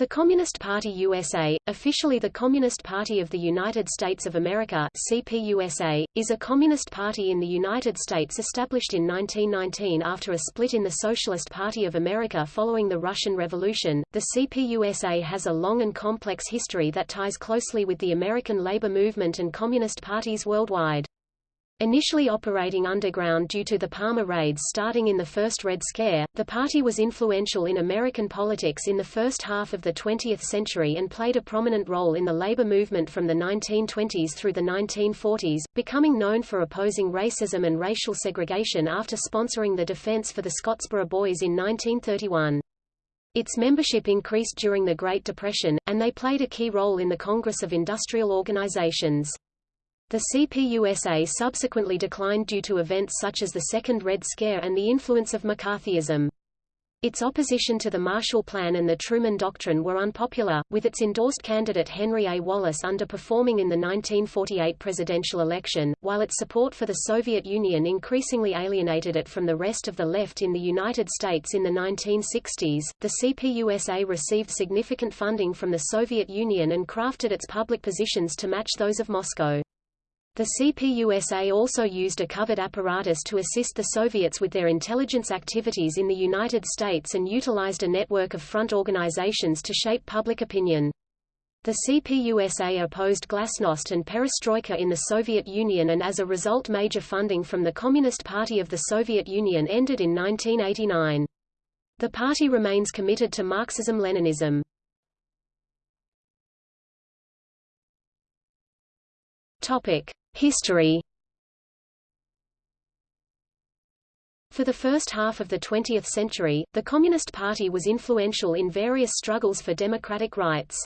The Communist Party USA, officially the Communist Party of the United States of America CPUSA, is a communist party in the United States established in 1919 after a split in the Socialist Party of America following the Russian Revolution. The CPUSA has a long and complex history that ties closely with the American labor movement and communist parties worldwide. Initially operating underground due to the Palmer raids starting in the first Red Scare, the party was influential in American politics in the first half of the 20th century and played a prominent role in the labor movement from the 1920s through the 1940s, becoming known for opposing racism and racial segregation after sponsoring the Defense for the Scottsboro Boys in 1931. Its membership increased during the Great Depression, and they played a key role in the Congress of Industrial Organizations. The CPUSA subsequently declined due to events such as the Second Red Scare and the influence of McCarthyism. Its opposition to the Marshall Plan and the Truman Doctrine were unpopular, with its endorsed candidate Henry A. Wallace underperforming in the 1948 presidential election, while its support for the Soviet Union increasingly alienated it from the rest of the left in the United States in the 1960s. The CPUSA received significant funding from the Soviet Union and crafted its public positions to match those of Moscow. The CPUSA also used a covert apparatus to assist the Soviets with their intelligence activities in the United States and utilized a network of front organizations to shape public opinion. The CPUSA opposed glasnost and perestroika in the Soviet Union and as a result major funding from the Communist Party of the Soviet Union ended in 1989. The party remains committed to Marxism-Leninism. Topic: History For the first half of the 20th century, the Communist Party was influential in various struggles for democratic rights.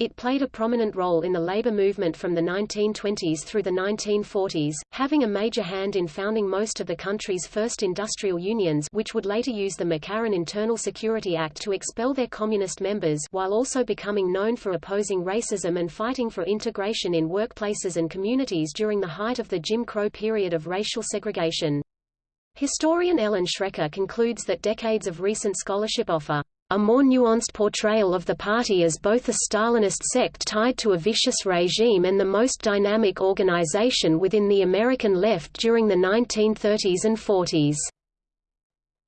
It played a prominent role in the labor movement from the 1920s through the 1940s, having a major hand in founding most of the country's first industrial unions which would later use the McCarran Internal Security Act to expel their communist members while also becoming known for opposing racism and fighting for integration in workplaces and communities during the height of the Jim Crow period of racial segregation. Historian Ellen Schrecker concludes that decades of recent scholarship offer a more nuanced portrayal of the party as both a Stalinist sect tied to a vicious regime and the most dynamic organization within the American left during the 1930s and 40s.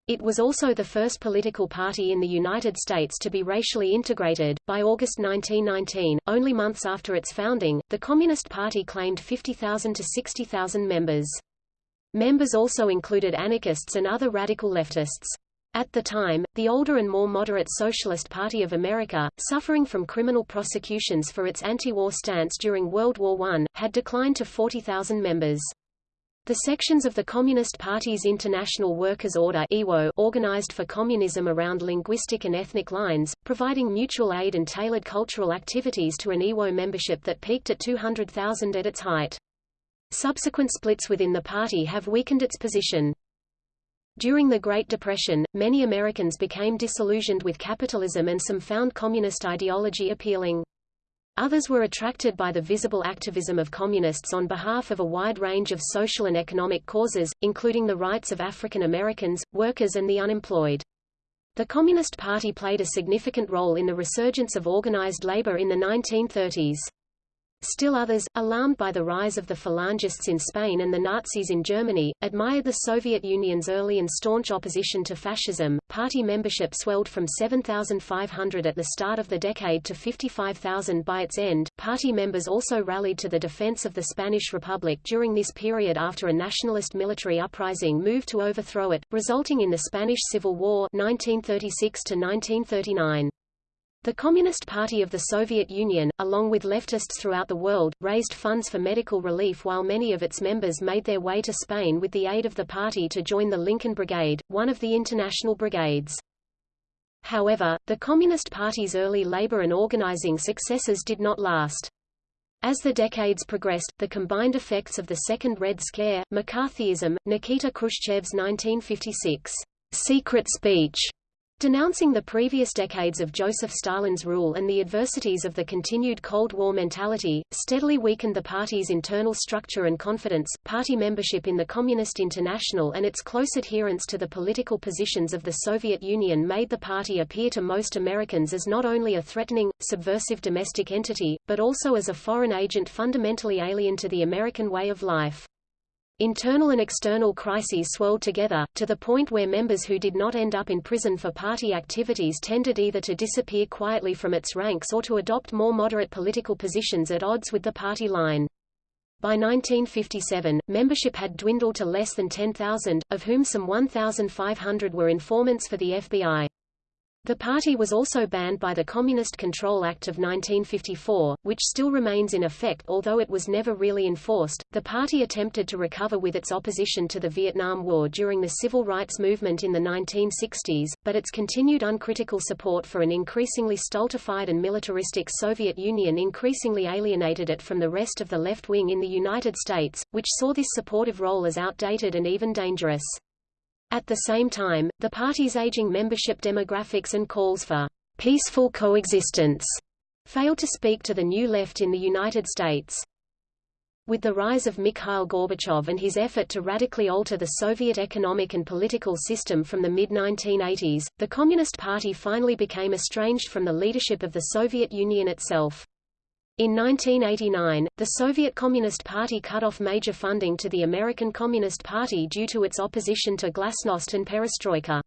It was also the first political party in the United States to be racially integrated. By August 1919, only months after its founding, the Communist Party claimed 50,000 to 60,000 members. Members also included anarchists and other radical leftists. At the time, the older and more moderate Socialist Party of America, suffering from criminal prosecutions for its anti-war stance during World War I, had declined to 40,000 members. The sections of the Communist Party's International Workers' Order organized for communism around linguistic and ethnic lines, providing mutual aid and tailored cultural activities to an IWO membership that peaked at 200,000 at its height. Subsequent splits within the party have weakened its position. During the Great Depression, many Americans became disillusioned with capitalism and some found communist ideology appealing. Others were attracted by the visible activism of communists on behalf of a wide range of social and economic causes, including the rights of African Americans, workers and the unemployed. The Communist Party played a significant role in the resurgence of organized labor in the 1930s. Still others, alarmed by the rise of the Falangists in Spain and the Nazis in Germany, admired the Soviet Union's early and staunch opposition to fascism. Party membership swelled from 7,500 at the start of the decade to 55,000 by its end. Party members also rallied to the defense of the Spanish Republic during this period after a nationalist military uprising moved to overthrow it, resulting in the Spanish Civil War 1936 to 1939. The Communist Party of the Soviet Union, along with leftists throughout the world, raised funds for medical relief while many of its members made their way to Spain with the aid of the party to join the Lincoln Brigade, one of the international brigades. However, the Communist Party's early labor and organizing successes did not last. As the decades progressed, the combined effects of the Second Red Scare, McCarthyism, Nikita Khrushchev's 1956 secret speech, Denouncing the previous decades of Joseph Stalin's rule and the adversities of the continued Cold War mentality, steadily weakened the party's internal structure and confidence. Party membership in the Communist International and its close adherence to the political positions of the Soviet Union made the party appear to most Americans as not only a threatening, subversive domestic entity, but also as a foreign agent fundamentally alien to the American way of life. Internal and external crises swelled together, to the point where members who did not end up in prison for party activities tended either to disappear quietly from its ranks or to adopt more moderate political positions at odds with the party line. By 1957, membership had dwindled to less than 10,000, of whom some 1,500 were informants for the FBI. The party was also banned by the Communist Control Act of 1954, which still remains in effect although it was never really enforced. The party attempted to recover with its opposition to the Vietnam War during the civil rights movement in the 1960s, but its continued uncritical support for an increasingly stultified and militaristic Soviet Union increasingly alienated it from the rest of the left wing in the United States, which saw this supportive role as outdated and even dangerous. At the same time, the party's aging membership demographics and calls for peaceful coexistence failed to speak to the new left in the United States. With the rise of Mikhail Gorbachev and his effort to radically alter the Soviet economic and political system from the mid-1980s, the Communist Party finally became estranged from the leadership of the Soviet Union itself. In 1989, the Soviet Communist Party cut off major funding to the American Communist Party due to its opposition to glasnost and perestroika.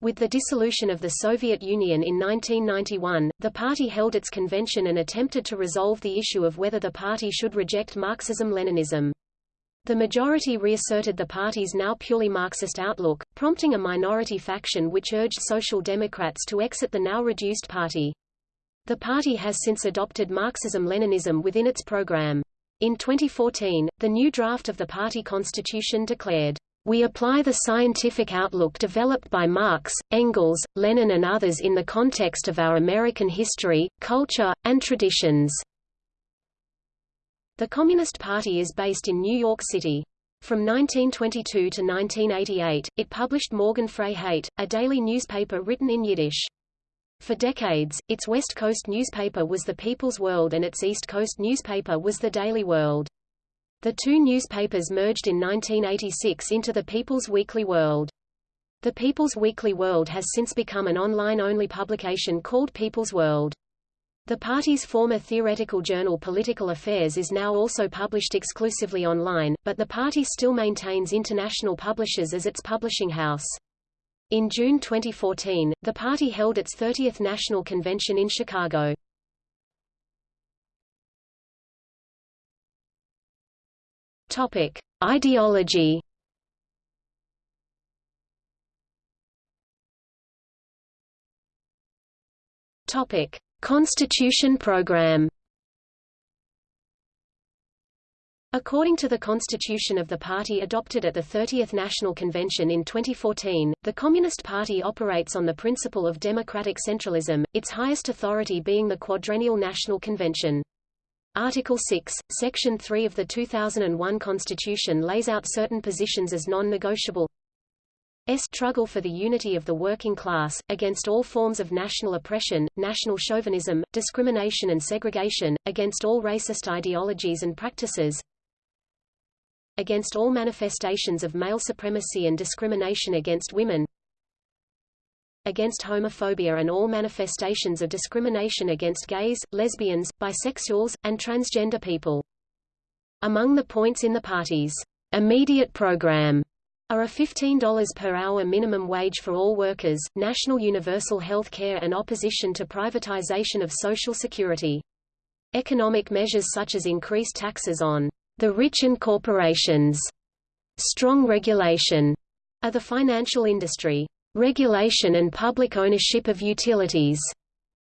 With the dissolution of the Soviet Union in 1991, the party held its convention and attempted to resolve the issue of whether the party should reject Marxism-Leninism. The majority reasserted the party's now purely Marxist outlook, prompting a minority faction which urged Social Democrats to exit the now reduced party. The party has since adopted Marxism-Leninism within its program. In 2014, the new draft of the party constitution declared, "...we apply the scientific outlook developed by Marx, Engels, Lenin and others in the context of our American history, culture, and traditions." The Communist Party is based in New York City. From 1922 to 1988, it published Morgen Freiheit, a daily newspaper written in Yiddish. For decades, its West Coast newspaper was the People's World and its East Coast newspaper was the Daily World. The two newspapers merged in 1986 into the People's Weekly World. The People's Weekly World has since become an online-only publication called People's World. The party's former theoretical journal Political Affairs is now also published exclusively online, but the party still maintains international publishers as its publishing house. In June 2014, the party held its 30th national convention in Chicago. Topic: Ideology. Topic: Constitution program. According to the constitution of the party adopted at the 30th National Convention in 2014, the Communist Party operates on the principle of democratic centralism, its highest authority being the Quadrennial National Convention. Article 6, Section 3 of the 2001 Constitution lays out certain positions as non-negotiable. S. Struggle for the unity of the working class, against all forms of national oppression, national chauvinism, discrimination and segregation, against all racist ideologies and practices, against all manifestations of male supremacy and discrimination against women against homophobia and all manifestations of discrimination against gays, lesbians, bisexuals, and transgender people. Among the points in the party's immediate program are a $15 per hour minimum wage for all workers, national universal health care and opposition to privatization of Social Security. Economic measures such as increased taxes on the rich and corporations. Strong regulation are the financial industry. Regulation and public ownership of utilities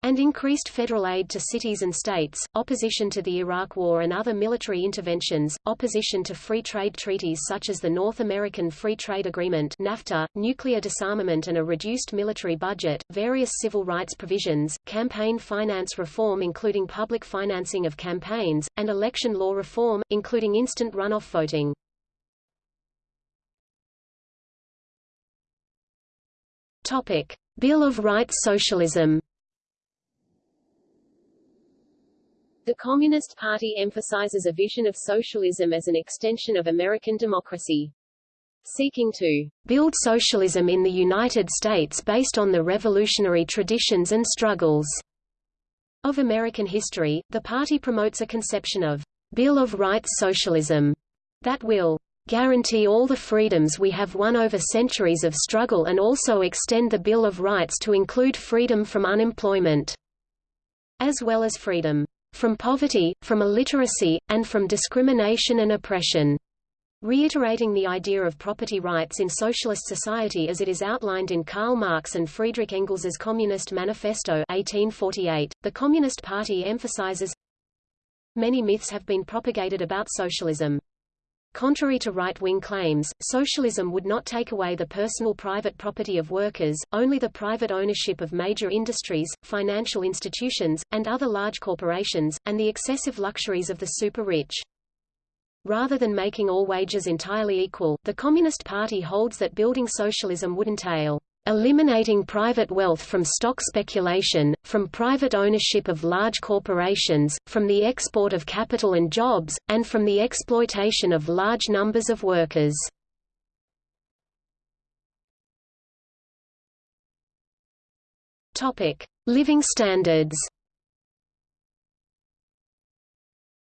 and increased federal aid to cities and states, opposition to the Iraq War and other military interventions, opposition to free trade treaties such as the North American Free Trade Agreement NAFTA, nuclear disarmament and a reduced military budget, various civil rights provisions, campaign finance reform including public financing of campaigns, and election law reform, including instant runoff voting. Topic. Bill of Rights Socialism. The Communist Party emphasizes a vision of socialism as an extension of American democracy. Seeking to build socialism in the United States based on the revolutionary traditions and struggles of American history, the party promotes a conception of Bill of Rights socialism that will guarantee all the freedoms we have won over centuries of struggle and also extend the Bill of Rights to include freedom from unemployment, as well as freedom from poverty, from illiteracy, and from discrimination and oppression. Reiterating the idea of property rights in socialist society as it is outlined in Karl Marx and Friedrich Engels's Communist Manifesto 1848, the Communist Party emphasizes Many myths have been propagated about socialism. Contrary to right-wing claims, socialism would not take away the personal private property of workers, only the private ownership of major industries, financial institutions, and other large corporations, and the excessive luxuries of the super-rich. Rather than making all wages entirely equal, the Communist Party holds that building socialism would entail eliminating private wealth from stock speculation, from private ownership of large corporations, from the export of capital and jobs, and from the exploitation of large numbers of workers. Living standards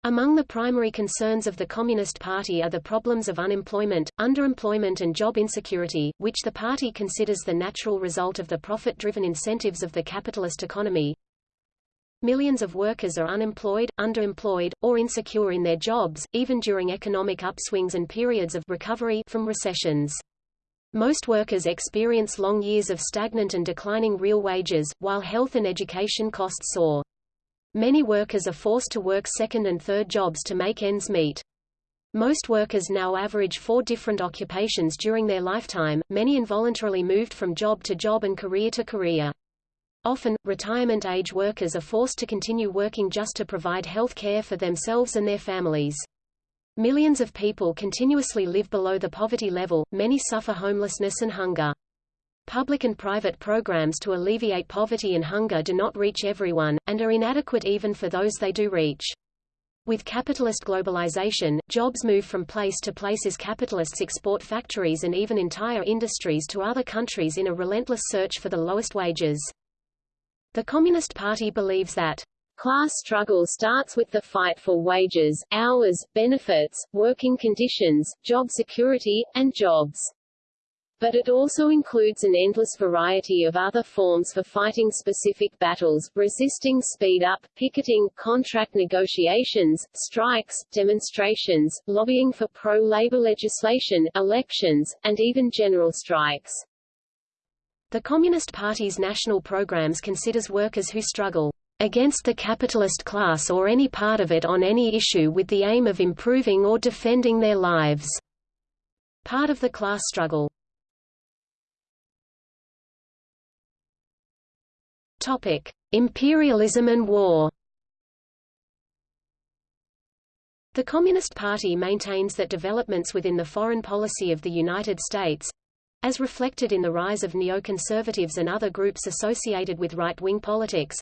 Among the primary concerns of the Communist Party are the problems of unemployment, underemployment and job insecurity, which the party considers the natural result of the profit-driven incentives of the capitalist economy. Millions of workers are unemployed, underemployed, or insecure in their jobs, even during economic upswings and periods of recovery from recessions. Most workers experience long years of stagnant and declining real wages, while health and education costs soar. Many workers are forced to work second and third jobs to make ends meet. Most workers now average four different occupations during their lifetime, many involuntarily moved from job to job and career to career. Often, retirement age workers are forced to continue working just to provide health care for themselves and their families. Millions of people continuously live below the poverty level, many suffer homelessness and hunger. Public and private programs to alleviate poverty and hunger do not reach everyone, and are inadequate even for those they do reach. With capitalist globalization, jobs move from place to place as capitalists export factories and even entire industries to other countries in a relentless search for the lowest wages. The Communist Party believes that Class struggle starts with the fight for wages, hours, benefits, working conditions, job security, and jobs. But it also includes an endless variety of other forms for fighting specific battles, resisting speed up, picketing, contract negotiations, strikes, demonstrations, lobbying for pro-labor legislation, elections, and even general strikes. The Communist Party's national programs considers workers who struggle against the capitalist class or any part of it on any issue with the aim of improving or defending their lives. Part of the class struggle Topic: Imperialism and war. The Communist Party maintains that developments within the foreign policy of the United States as reflected in the rise of neoconservatives and other groups associated with right-wing politics,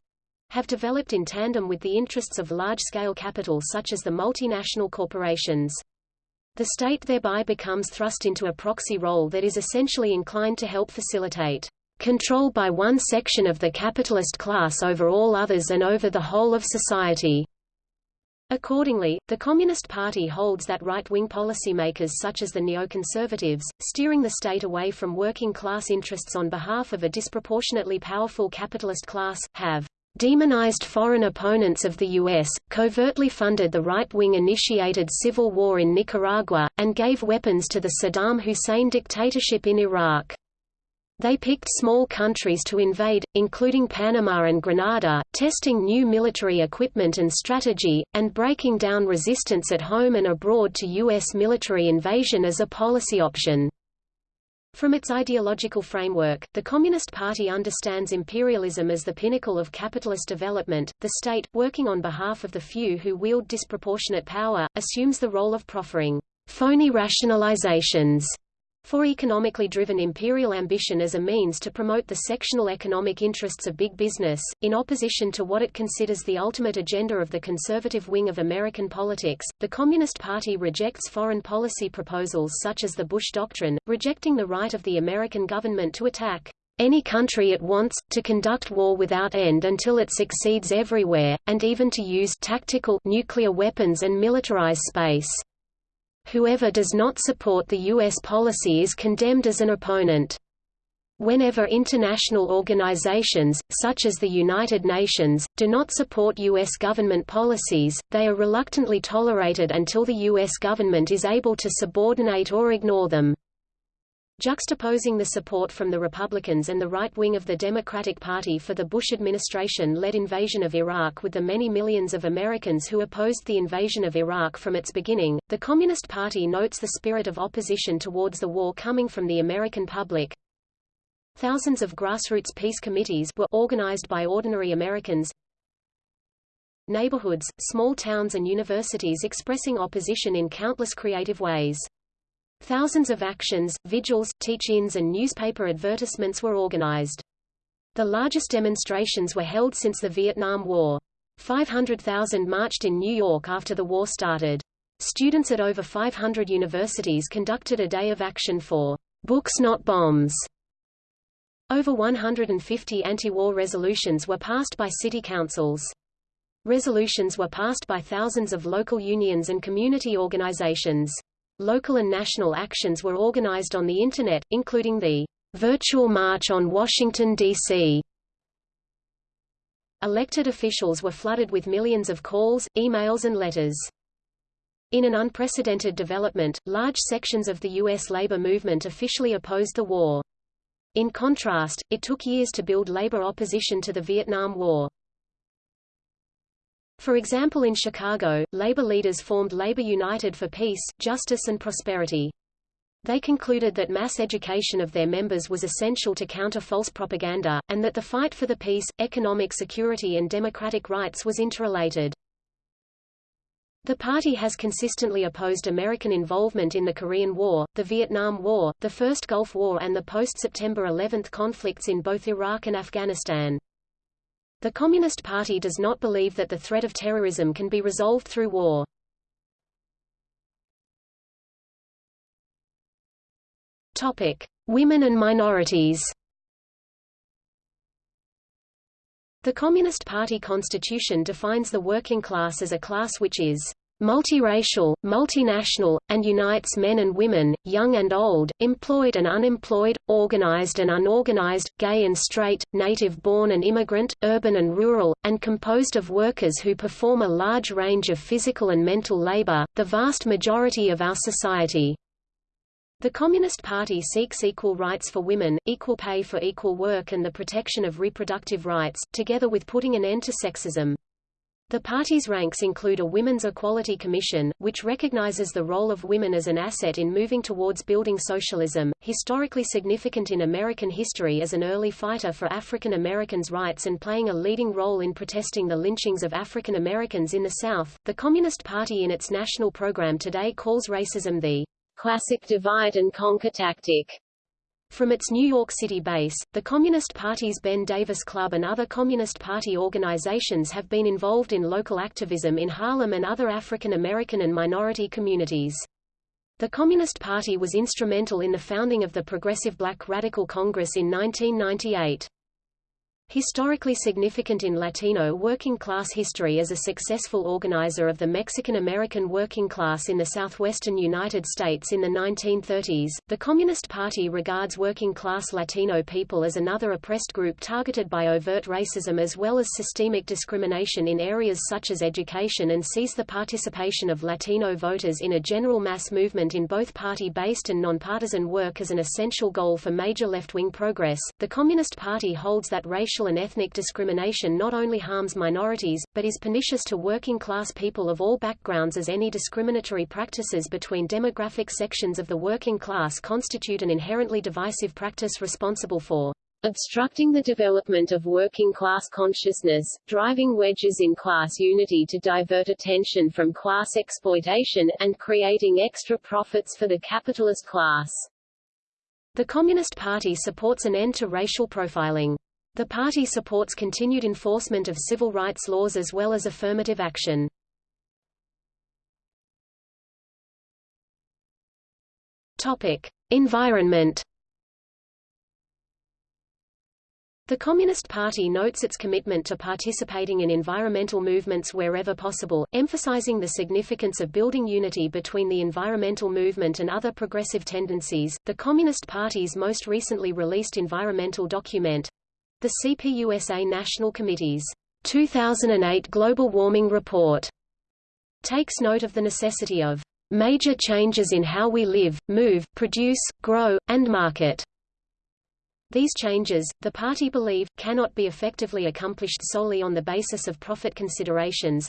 have developed in tandem with the interests of large-scale capital such as the multinational corporations. The state thereby becomes thrust into a proxy role that is essentially inclined to help facilitate control by one section of the capitalist class over all others and over the whole of society. Accordingly, the Communist Party holds that right-wing policymakers such as the neoconservatives, steering the state away from working-class interests on behalf of a disproportionately powerful capitalist class, have demonized foreign opponents of the U.S., covertly funded the right-wing initiated civil war in Nicaragua, and gave weapons to the Saddam Hussein dictatorship in Iraq. They picked small countries to invade, including Panama and Grenada, testing new military equipment and strategy, and breaking down resistance at home and abroad to U.S. military invasion as a policy option. From its ideological framework, the Communist Party understands imperialism as the pinnacle of capitalist development. The state, working on behalf of the few who wield disproportionate power, assumes the role of proffering phony rationalizations For economically driven imperial ambition as a means to promote the sectional economic interests of big business, in opposition to what it considers the ultimate agenda of the conservative wing of American politics, the Communist Party rejects foreign policy proposals such as the Bush Doctrine, rejecting the right of the American government to attack any country it wants, to conduct war without end until it succeeds everywhere, and even to use tactical nuclear weapons and militarize space. Whoever does not support the U.S. policy is condemned as an opponent. Whenever international organizations, such as the United Nations, do not support U.S. government policies, they are reluctantly tolerated until the U.S. government is able to subordinate or ignore them. Juxtaposing the support from the Republicans and the right wing of the Democratic Party for the Bush administration-led invasion of Iraq with the many millions of Americans who opposed the invasion of Iraq from its beginning, the Communist Party notes the spirit of opposition towards the war coming from the American public. Thousands of grassroots peace committees were organized by ordinary Americans, neighborhoods, small towns and universities expressing opposition in countless creative ways. Thousands of actions, vigils, teach-ins and newspaper advertisements were organized. The largest demonstrations were held since the Vietnam War. 500,000 marched in New York after the war started. Students at over 500 universities conducted a day of action for Books Not Bombs. Over 150 anti-war resolutions were passed by city councils. Resolutions were passed by thousands of local unions and community organizations. Local and national actions were organized on the Internet, including the Virtual March on Washington, D.C. Elected officials were flooded with millions of calls, emails and letters. In an unprecedented development, large sections of the U.S. labor movement officially opposed the war. In contrast, it took years to build labor opposition to the Vietnam War. For example in Chicago, labor leaders formed Labor United for Peace, Justice and Prosperity. They concluded that mass education of their members was essential to counter false propaganda, and that the fight for the peace, economic security and democratic rights was interrelated. The party has consistently opposed American involvement in the Korean War, the Vietnam War, the First Gulf War and the post-September 11 conflicts in both Iraq and Afghanistan. The Communist Party does not believe that the threat of terrorism can be resolved through war. Topic: Women and minorities. The Communist Party constitution defines the working class as a class which is multiracial, multinational, and unites men and women, young and old, employed and unemployed, organized and unorganized, gay and straight, native-born and immigrant, urban and rural, and composed of workers who perform a large range of physical and mental labor, the vast majority of our society. The Communist Party seeks equal rights for women, equal pay for equal work and the protection of reproductive rights, together with putting an end to sexism. The party's ranks include a Women's Equality Commission, which recognizes the role of women as an asset in moving towards building socialism, historically significant in American history as an early fighter for African Americans' rights and playing a leading role in protesting the lynchings of African Americans in the South. The Communist Party in its national program today calls racism the classic divide and conquer tactic. From its New York City base, the Communist Party's Ben Davis Club and other Communist Party organizations have been involved in local activism in Harlem and other African American and minority communities. The Communist Party was instrumental in the founding of the Progressive Black Radical Congress in 1998. Historically significant in Latino working class history as a successful organizer of the Mexican-American working class in the southwestern United States in the 1930s, the Communist Party regards working-class Latino people as another oppressed group targeted by overt racism as well as systemic discrimination in areas such as education and sees the participation of Latino voters in a general mass movement in both party-based and nonpartisan work as an essential goal for major left-wing progress. The Communist Party holds that racial racial and ethnic discrimination not only harms minorities, but is pernicious to working-class people of all backgrounds as any discriminatory practices between demographic sections of the working class constitute an inherently divisive practice responsible for obstructing the development of working-class consciousness, driving wedges in class unity to divert attention from class exploitation, and creating extra profits for the capitalist class. The Communist Party supports an end to racial profiling. The party supports continued enforcement of civil rights laws as well as affirmative action. Topic: Environment. The Communist Party notes its commitment to participating in environmental movements wherever possible, emphasizing the significance of building unity between the environmental movement and other progressive tendencies. The Communist Party's most recently released environmental document, the CPUSA National Committee's 2008 Global Warming Report, takes note of the necessity of major changes in how we live, move, produce, grow, and market. These changes, the party believe, cannot be effectively accomplished solely on the basis of profit considerations.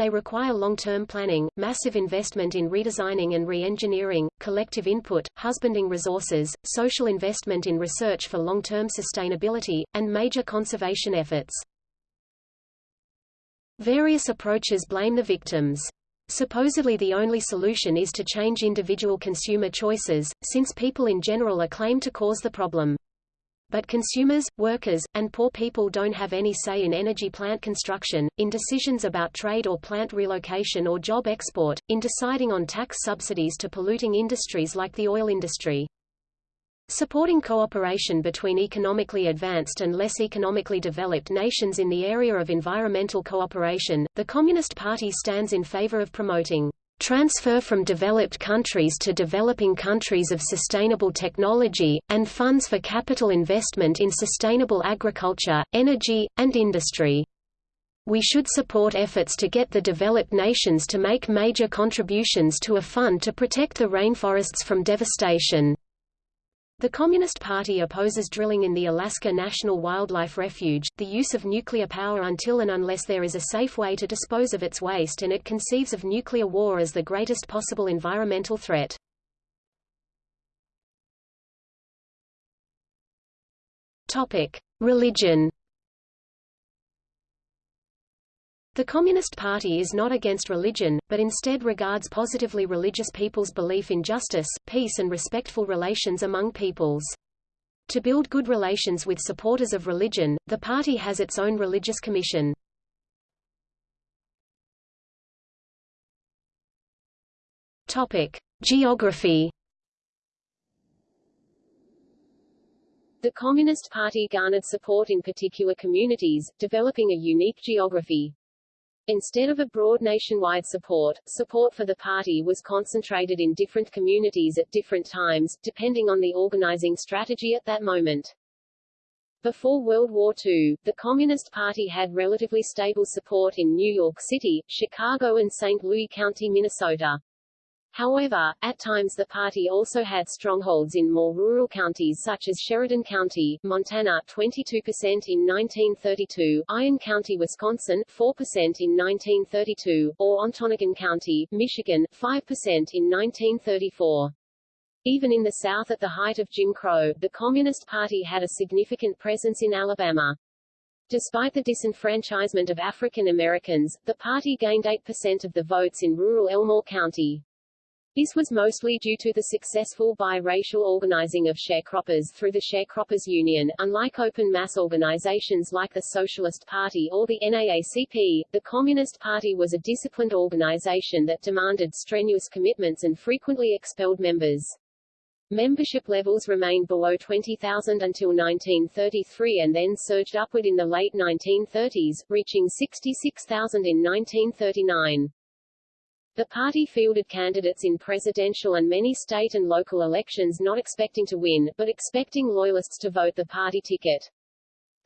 They require long-term planning, massive investment in redesigning and re-engineering, collective input, husbanding resources, social investment in research for long-term sustainability, and major conservation efforts. Various approaches blame the victims. Supposedly the only solution is to change individual consumer choices, since people in general are claimed to cause the problem. But consumers, workers, and poor people don't have any say in energy plant construction, in decisions about trade or plant relocation or job export, in deciding on tax subsidies to polluting industries like the oil industry. Supporting cooperation between economically advanced and less economically developed nations in the area of environmental cooperation, the Communist Party stands in favor of promoting transfer from developed countries to developing countries of sustainable technology, and funds for capital investment in sustainable agriculture, energy, and industry. We should support efforts to get the developed nations to make major contributions to a fund to protect the rainforests from devastation. The Communist Party opposes drilling in the Alaska National Wildlife Refuge, the use of nuclear power until and unless there is a safe way to dispose of its waste and it conceives of nuclear war as the greatest possible environmental threat. Topic: Religion The Communist Party is not against religion, but instead regards positively religious people's belief in justice, peace and respectful relations among peoples. To build good relations with supporters of religion, the party has its own religious commission. Topic: Geography The Communist Party garnered support in particular communities, developing a unique geography. Instead of a broad nationwide support, support for the party was concentrated in different communities at different times, depending on the organizing strategy at that moment. Before World War II, the Communist Party had relatively stable support in New York City, Chicago and St. Louis County, Minnesota. However, at times the party also had strongholds in more rural counties such as Sheridan County, Montana 22% in 1932, Iron County, Wisconsin 4% in 1932, or Ontonagon County, Michigan 5% in 1934. Even in the South at the height of Jim Crow, the Communist Party had a significant presence in Alabama. Despite the disenfranchisement of African Americans, the party gained 8% of the votes in rural Elmore County. This was mostly due to the successful biracial organizing of sharecroppers through the Sharecroppers Union. Unlike open mass organizations like the Socialist Party or the NAACP, the Communist Party was a disciplined organization that demanded strenuous commitments and frequently expelled members. Membership levels remained below 20,000 until 1933 and then surged upward in the late 1930s, reaching 66,000 in 1939. The party fielded candidates in presidential and many state and local elections not expecting to win, but expecting loyalists to vote the party ticket.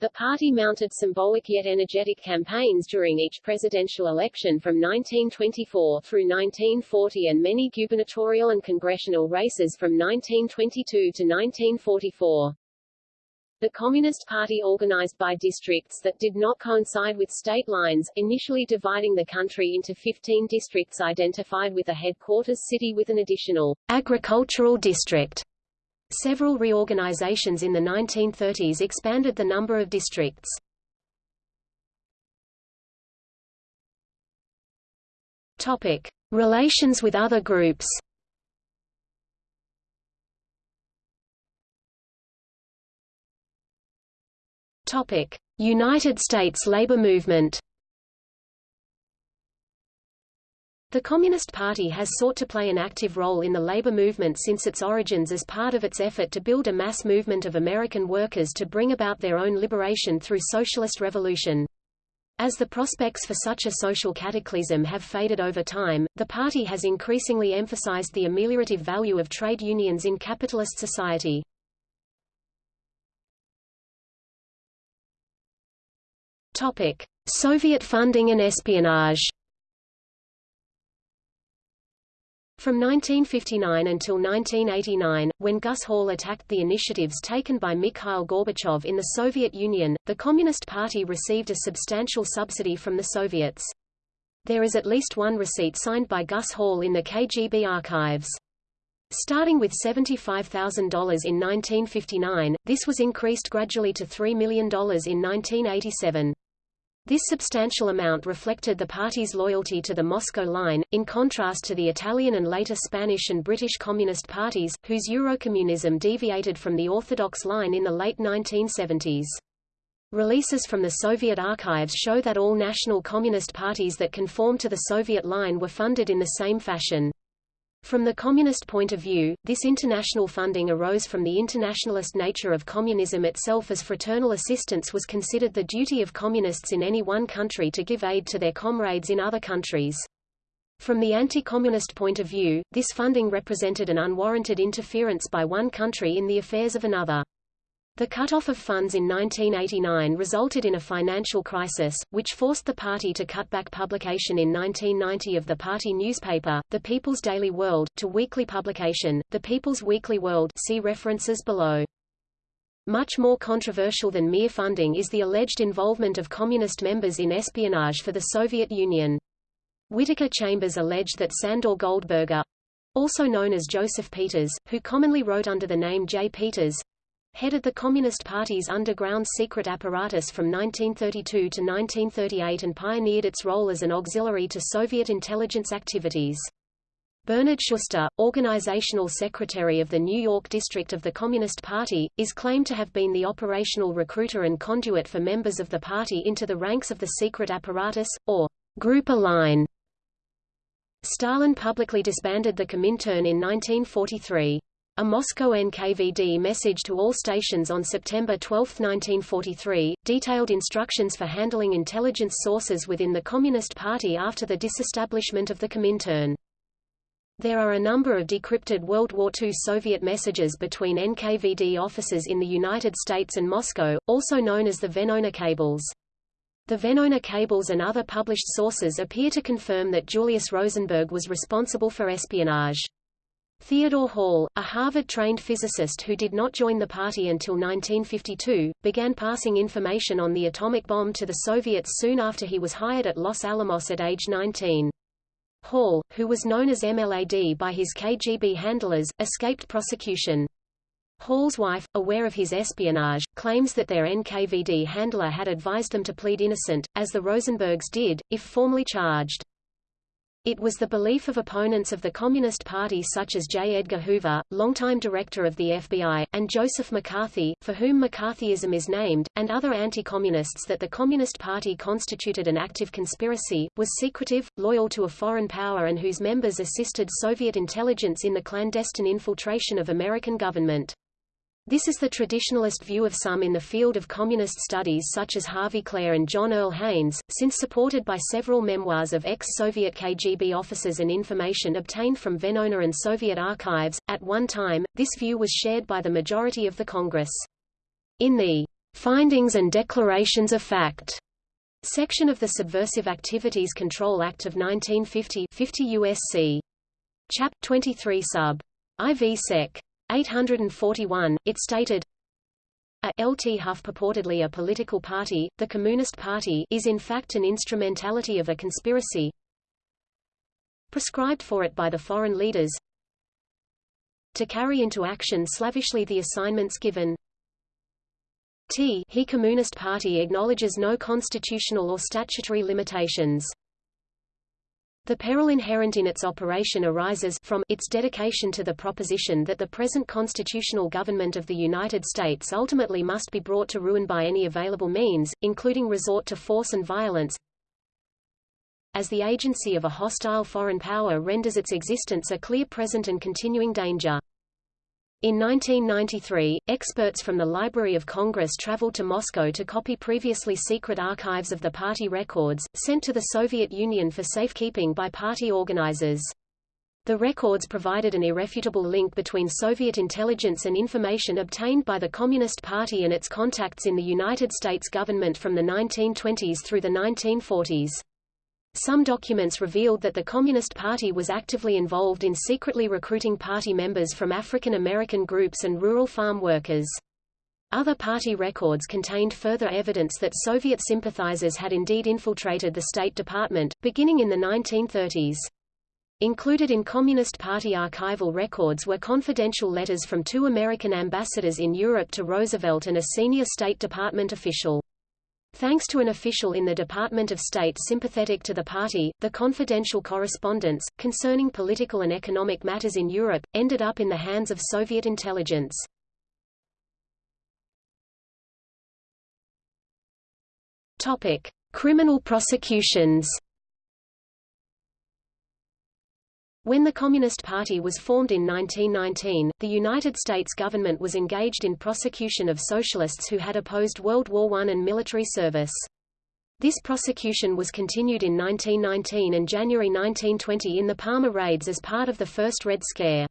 The party mounted symbolic yet energetic campaigns during each presidential election from 1924 through 1940 and many gubernatorial and congressional races from 1922 to 1944. The Communist Party organized by districts that did not coincide with state lines, initially dividing the country into 15 districts identified with a headquarters city with an additional agricultural district. Several reorganizations in the 1930s expanded the number of districts. Topic: Relations with other groups. Topic: United States labor movement. The Communist Party has sought to play an active role in the labor movement since its origins as part of its effort to build a mass movement of American workers to bring about their own liberation through socialist revolution. As the prospects for such a social cataclysm have faded over time, the party has increasingly emphasized the ameliorative value of trade unions in capitalist society. Topic: Soviet funding and espionage. From 1959 until 1989, when Gus Hall attacked the initiatives taken by Mikhail Gorbachev in the Soviet Union, the Communist Party received a substantial subsidy from the Soviets. There is at least one receipt signed by Gus Hall in the KGB archives. Starting with $75,000 in 1959, this was increased gradually to $3 million in 1987. This substantial amount reflected the party's loyalty to the Moscow line, in contrast to the Italian and later Spanish and British Communist parties, whose Eurocommunism deviated from the orthodox line in the late 1970s. Releases from the Soviet archives show that all national communist parties that conformed to the Soviet line were funded in the same fashion. From the communist point of view, this international funding arose from the internationalist nature of communism itself as fraternal assistance was considered the duty of communists in any one country to give aid to their comrades in other countries. From the anti-communist point of view, this funding represented an unwarranted interference by one country in the affairs of another. The cut-off of funds in 1989 resulted in a financial crisis, which forced the party to cut back publication in 1990 of the party newspaper, The People's Daily World, to weekly publication, The People's Weekly World see references below. Much more controversial than mere funding is the alleged involvement of communist members in espionage for the Soviet Union. Whittaker Chambers alleged that Sandor Goldberger, also known as Joseph Peters, who commonly wrote under the name J. Peters, headed the Communist Party's underground secret apparatus from 1932 to 1938 and pioneered its role as an auxiliary to Soviet intelligence activities. Bernard Schuster, organizational secretary of the New York district of the Communist Party, is claimed to have been the operational recruiter and conduit for members of the party into the ranks of the secret apparatus, or Group line. Stalin publicly disbanded the Comintern in 1943. A Moscow NKVD message to all stations on September 12, 1943, detailed instructions for handling intelligence sources within the Communist Party after the disestablishment of the Comintern. There are a number of decrypted World War II Soviet messages between NKVD officers in the United States and Moscow, also known as the Venona cables. The Venona cables and other published sources appear to confirm that Julius Rosenberg was responsible for espionage. Theodore Hall, a Harvard-trained physicist who did not join the party until 1952, began passing information on the atomic bomb to the Soviets soon after he was hired at Los Alamos at age 19. Hall, who was known as MLAD by his KGB handlers, escaped prosecution. Hall's wife, aware of his espionage, claims that their NKVD handler had advised them to plead innocent, as the Rosenbergs did, if formally charged. It was the belief of opponents of the Communist Party such as J. Edgar Hoover, longtime director of the FBI, and Joseph McCarthy, for whom McCarthyism is named, and other anti-communists that the Communist Party constituted an active conspiracy, was secretive, loyal to a foreign power and whose members assisted Soviet intelligence in the clandestine infiltration of American government. This is the traditionalist view of some in the field of communist studies such as Harvey Klehr and John Earl Haynes, since supported by several memoirs of ex-Soviet KGB officers and information obtained from Venona and Soviet archives. At one time, this view was shared by the majority of the Congress. In the Findings and Declarations of Fact section of the Subversive Activities Control Act of 1950 50 U.S.C. Chap. 23 sub. IV Sec. 841, it stated, a LT Huff purportedly a political party, the Communist Party is in fact an instrumentality of a conspiracy prescribed for it by the foreign leaders to carry into action slavishly the assignments given. T he Communist Party acknowledges no constitutional or statutory limitations The peril inherent in its operation arises from its dedication to the proposition that the present constitutional government of the United States ultimately must be brought to ruin by any available means, including resort to force and violence, as the agency of a hostile foreign power renders its existence a clear present and continuing danger. In 1993, experts from the Library of Congress traveled to Moscow to copy previously secret archives of the party records, sent to the Soviet Union for safekeeping by party organizers. The records provided an irrefutable link between Soviet intelligence and information obtained by the Communist Party and its contacts in the United States government from the 1920s through the 1940s. Some documents revealed that the Communist Party was actively involved in secretly recruiting party members from African American groups and rural farm workers. Other party records contained further evidence that Soviet sympathizers had indeed infiltrated the State Department, beginning in the 1930s. Included in Communist Party archival records were confidential letters from two American ambassadors in Europe to Roosevelt and a senior State Department official. Thanks to an official in the Department of State sympathetic to the party, the confidential correspondence, concerning political and economic matters in Europe, ended up in the hands of Soviet intelligence. Topic. Criminal prosecutions When the Communist Party was formed in 1919, the United States government was engaged in prosecution of socialists who had opposed World War I and military service. This prosecution was continued in 1919 and January 1920 in the Palmer raids as part of the first Red Scare.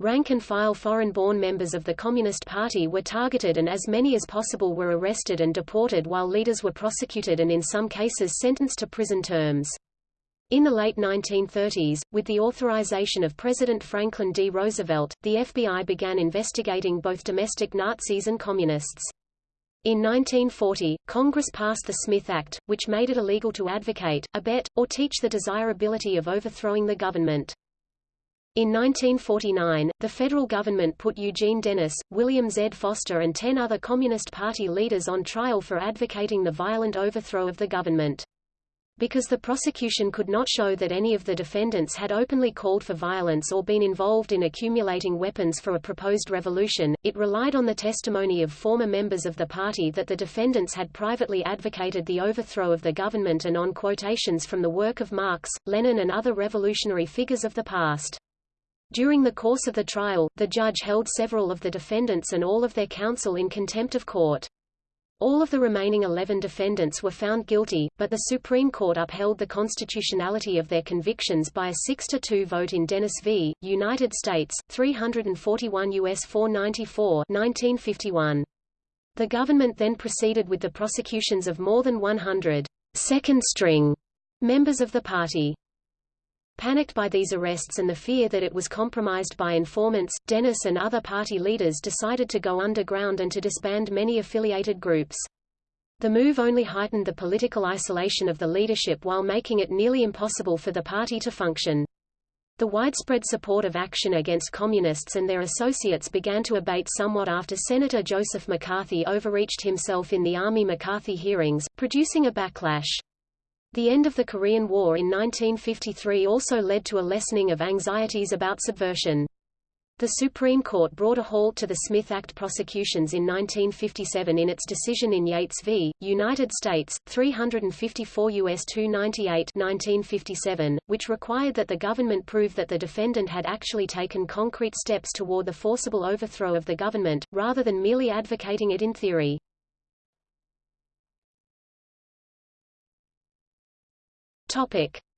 Rank-and-file foreign-born members of the Communist Party were targeted and as many as possible were arrested and deported while leaders were prosecuted and in some cases sentenced to prison terms. In the late 1930s, with the authorization of President Franklin D. Roosevelt, the FBI began investigating both domestic Nazis and Communists. In 1940, Congress passed the Smith Act, which made it illegal to advocate, abet, or teach the desirability of overthrowing the government. In 1949, the federal government put Eugene Dennis, William Z. Foster and ten other Communist Party leaders on trial for advocating the violent overthrow of the government. Because the prosecution could not show that any of the defendants had openly called for violence or been involved in accumulating weapons for a proposed revolution, it relied on the testimony of former members of the party that the defendants had privately advocated the overthrow of the government and on quotations from the work of Marx, Lenin and other revolutionary figures of the past. During the course of the trial, the judge held several of the defendants and all of their counsel in contempt of court. All of the remaining 11 defendants were found guilty, but the Supreme Court upheld the constitutionality of their convictions by a 6-2 vote in Dennis v. United States, 341 U.S. 494 1951. The government then proceeded with the prosecutions of more than 100 second-string members of the party. Panicked by these arrests and the fear that it was compromised by informants, Dennis and other party leaders decided to go underground and to disband many affiliated groups. The move only heightened the political isolation of the leadership while making it nearly impossible for the party to function. The widespread support of action against communists and their associates began to abate somewhat after Senator Joseph McCarthy overreached himself in the Army McCarthy hearings, producing a backlash. The end of the Korean War in 1953 also led to a lessening of anxieties about subversion. The Supreme Court brought a halt to the Smith Act prosecutions in 1957 in its decision in Yates v. United States, 354 U.S. 298 1957, which required that the government prove that the defendant had actually taken concrete steps toward the forcible overthrow of the government, rather than merely advocating it in theory.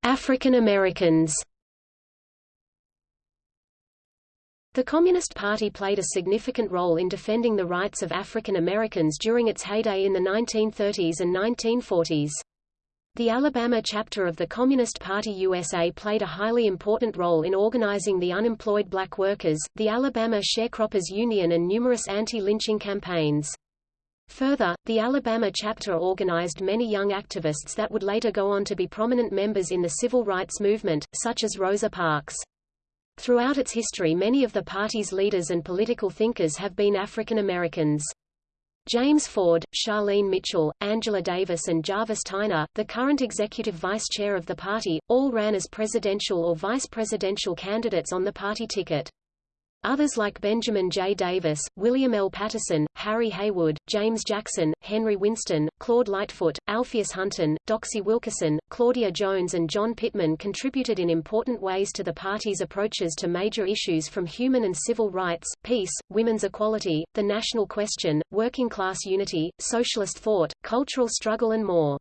African Americans. The Communist Party played a significant role in defending the rights of African Americans during its heyday in the 1930s and 1940s. The Alabama chapter of the Communist Party USA played a highly important role in organizing the unemployed black workers, the Alabama Sharecroppers Union and numerous anti-lynching campaigns. Further, the Alabama chapter organized many young activists that would later go on to be prominent members in the civil rights movement, such as Rosa Parks. Throughout its history many of the party's leaders and political thinkers have been African Americans. James Ford, Charlene Mitchell, Angela Davis and Jarvis Tyner, the current executive vice chair of the party, all ran as presidential or vice presidential candidates on the party ticket. Others like Benjamin J. Davis, William L. Patterson, Harry Haywood, James Jackson, Henry Winston, Claude Lightfoot, Alpheus Hunton, Doxey Wilkerson, Claudia Jones and John Pittman contributed in important ways to the party's approaches to major issues from human and civil rights, peace, women's equality, the national question, working class unity, socialist thought, cultural struggle and more.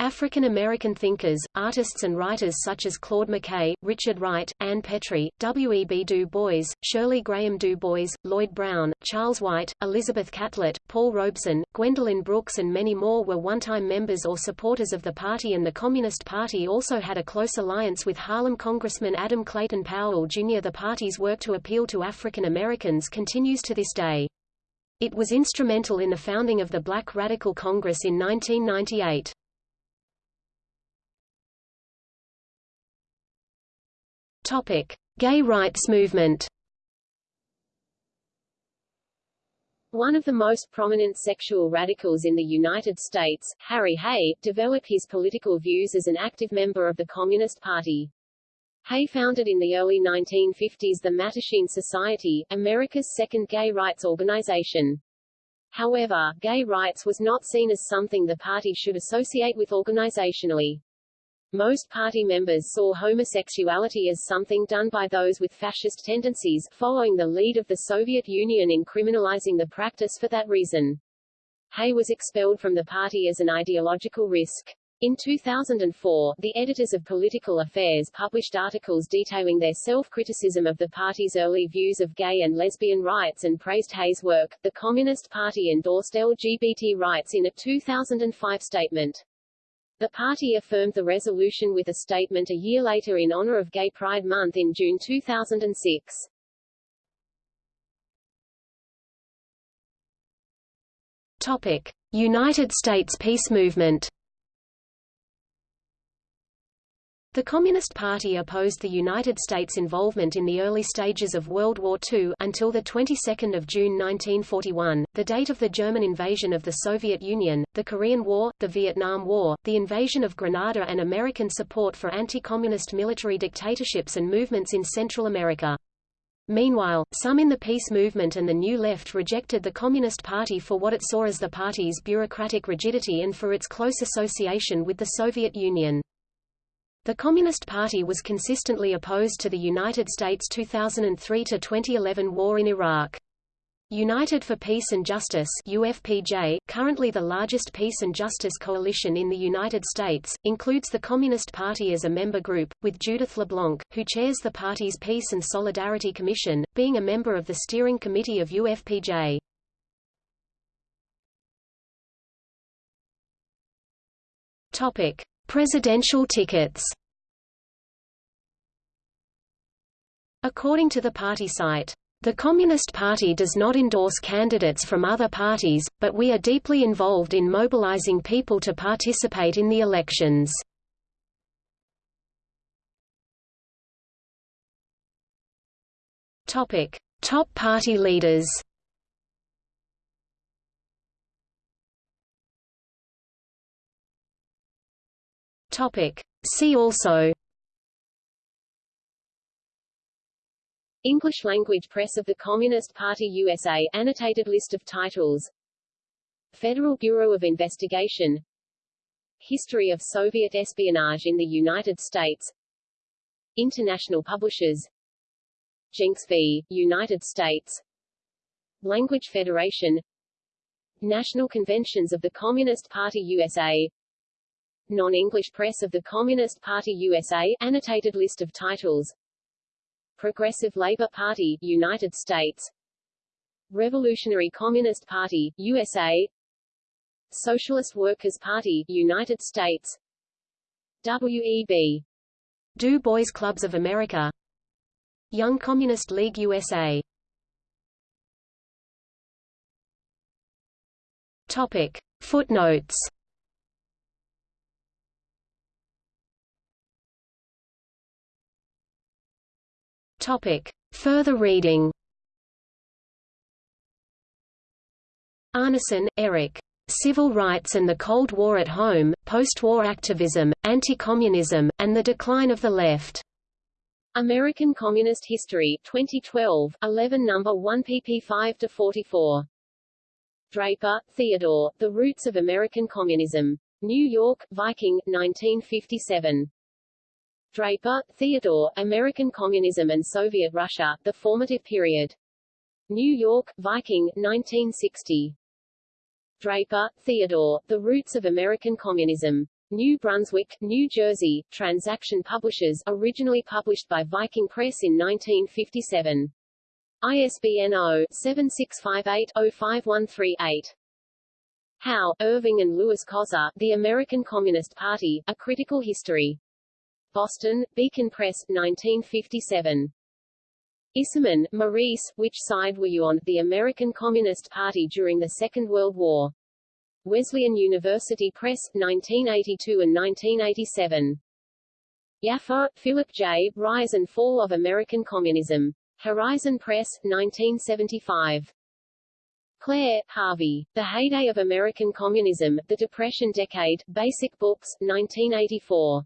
African American thinkers, artists and writers such as Claude McKay, Richard Wright, Ann Petry, W. E. B. Du Bois, Shirley Graham Du Bois, Lloyd Brown, Charles White, Elizabeth Catlett, Paul Robeson, Gwendolyn Brooks and many more were one-time members or supporters of the party and the Communist Party also had a close alliance with Harlem Congressman Adam Clayton Powell Jr. The party's work to appeal to African Americans continues to this day. It was instrumental in the founding of the Black Radical Congress in 1998. Topic: Gay rights movement. One of the most prominent sexual radicals in the United States, Harry Hay, developed his political views as an active member of the Communist Party. Hay founded in the early 1950s the Mattachine Society, America's second gay rights organization. However, gay rights was not seen as something the party should associate with organizationally. Most party members saw homosexuality as something done by those with fascist tendencies, following the lead of the Soviet Union in criminalizing the practice for that reason. Hay was expelled from the party as an ideological risk. In 2004, the editors of Political Affairs published articles detailing their self-criticism of the party's early views of gay and lesbian rights and praised Hay's work. The Communist Party endorsed LGBT rights in a 2005 statement. The party affirmed the resolution with a statement a year later in honor of Gay Pride Month in June 2006. Topic: United States peace movement The Communist Party opposed the United States' involvement in the early stages of World War II until the 22nd of June 1941, the date of the German invasion of the Soviet Union, the Korean War, the Vietnam War, the invasion of Grenada and American support for anti-communist military dictatorships and movements in Central America. Meanwhile, some in the peace movement and the New Left rejected the Communist Party for what it saw as the party's bureaucratic rigidity and for its close association with the Soviet Union. The Communist Party was consistently opposed to the United States' 2003–2011 war in Iraq. United for Peace and Justice UFPJ, currently the largest peace and justice coalition in the United States, includes the Communist Party as a member group, with Judith LeBlanc, who chairs the party's Peace and Solidarity Commission, being a member of the steering committee of UFPJ. Topic. Presidential tickets According to the party site, the Communist Party does not endorse candidates from other parties, but we are deeply involved in mobilizing people to participate in the elections. Top party leaders. Topic. See also English language press of the Communist Party USA annotated list of titles Federal Bureau of Investigation History of Soviet espionage in the United States International publishers Jencks v. United States Language Federation National Conventions of the Communist Party USA Non-English Press of the Communist Party USA annotated list of titles. Progressive Labor Party United States. Revolutionary Communist Party USA Socialist Workers' Party United States. WEB Du Bois Clubs of America. Young Communist League USA Topic. Footnotes Topic. Further reading Arnesen, Eric. Civil Rights and the Cold War at Home, Post-War Activism, Anti-Communism, and the Decline of the Left. American Communist History 2012, 11 number 1 pp 5-44. Draper, Theodore, The Roots of American Communism. New York, Viking, 1957. Draper, Theodore, American Communism and Soviet Russia, The Formative Period. New York, Viking, 1960. Draper, Theodore, The Roots of American Communism. New Brunswick, New Jersey, Transaction Publishers originally published by Viking Press in 1957. ISBN 0-7658-05138. Howe, Irving and Lewis Coser, The American Communist Party, A Critical History. Boston, Beacon Press, 1957. Isserman, Maurice, Which Side Were You On? The American Communist Party During the Second World War. Wesleyan University Press, 1982 and 1987. Yaffa, Philip J. Rise and Fall of American Communism. Horizon Press, 1975. Klehr, Harvey. The Heyday of American Communism, The Depression Decade, Basic Books, 1984.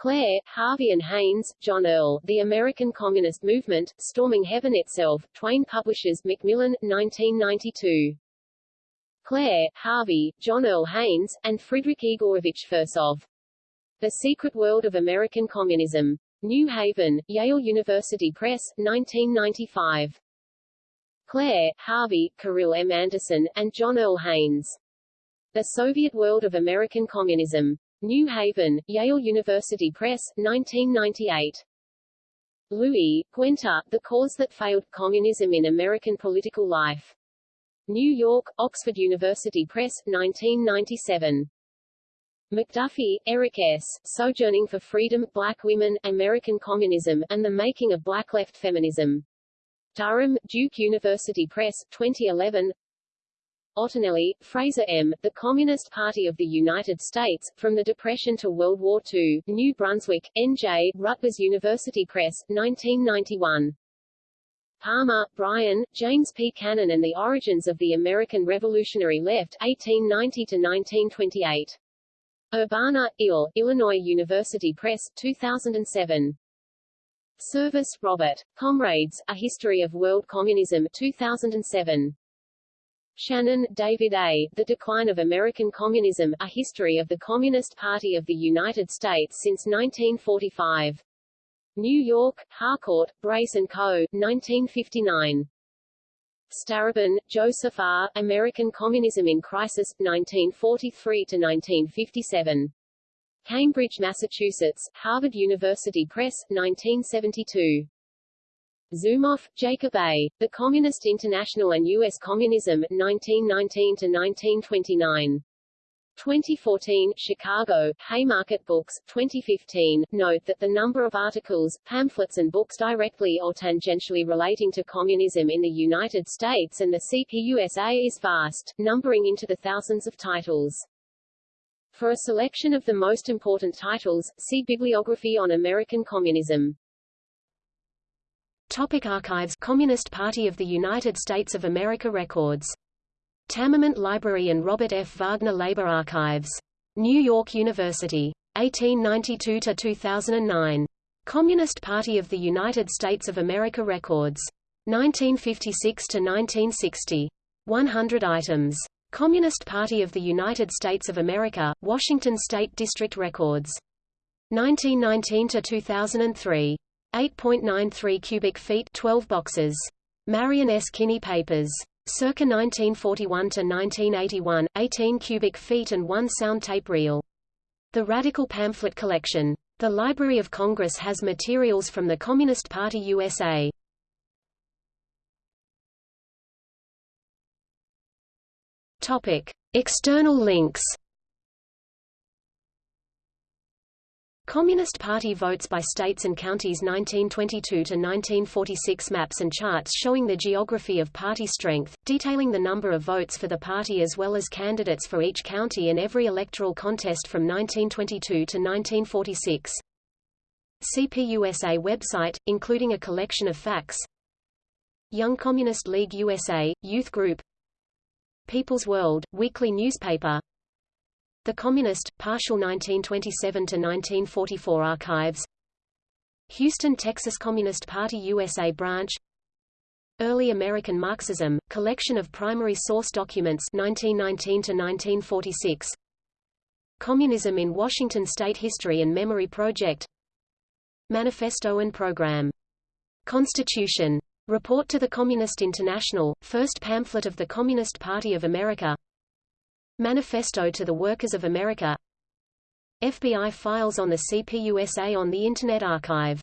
Klehr, Harvey and Haynes, John Earl, The American Communist Movement, Storming Heaven Itself, Twayne Publishers Macmillan, 1992. Klehr, Harvey, John Earl Haynes, and Friedrich Igorovich Firsov. The Secret World of American Communism. New Haven, Yale University Press, 1995. Klehr, Harvey, Kirill M. Anderson, and John Earl Haynes. The Soviet World of American Communism. New Haven, Yale University Press, 1998. Lewy, Guenter, The Cause That Failed, Communism in American Political Life. New York, Oxford University Press, 1997. McDuffie, Eric S., Sojourning for Freedom, Black Women, American Communism, and the Making of Black Left Feminism. Durham, Duke University Press, 2011 Ottanelli, Fraser M., The Communist Party of the United States, From the Depression to World War II, New Brunswick, N.J., Rutgers University Press, 1991. Palmer, Bryan, James P. Cannon and the Origins of the American Revolutionary Left, 1890-1928. Urbana, Ill, Illinois University Press, 2007. Service, Robert. Comrades, A History of World Communism, 2007. Shannon, David A., The Decline of American Communism, A History of the Communist Party of the United States since 1945. New York, Harcourt, Brace & Co., 1959. Starobin, Joseph R., American Communism in Crisis, 1943-1957. Cambridge, Massachusetts, Harvard University Press, 1972. Zumoff, Jacob A. The Communist International and U.S. Communism, 1919-1929. 2014, Chicago, Haymarket Books, 2015. Note that the number of articles, pamphlets and books directly or tangentially relating to communism in the United States and the CPUSA is vast, numbering into the thousands of titles. For a selection of the most important titles, see Bibliography on American Communism. Topic Archives Communist Party of the United States of America Records. Tamiment Library and Robert F. Wagner Labor Archives. New York University. 1892–2009. Communist Party of the United States of America Records. 1956–1960. 100 items. Communist Party of the United States of America, Washington State District Records. 1919–2003. 8.93 cubic feet 12 boxes. Marion S. Kinney Papers. Circa 1941–1981, 18 cubic feet and one sound tape reel. The Radical Pamphlet Collection. The Library of Congress has materials from the Communist Party USA. Topic: External links. Communist Party votes by states and counties 1922 to 1946 maps and charts showing the geography of party strength, detailing the number of votes for the party as well as candidates for each county in every electoral contest from 1922 to 1946. CPUSA website, including a collection of facts. Young Communist League USA, Youth Group. People's World, weekly newspaper The Communist, partial 1927–1944 archives. Houston Texas Communist Party USA branch. Early American Marxism, collection of primary source documents 1919–1946 Communism in Washington State History and Memory Project. Manifesto and Program. Constitution. Report to the Communist International, first pamphlet of the Communist Party of America Manifesto to the Workers of America. FBI files on the CPUSA on the Internet Archive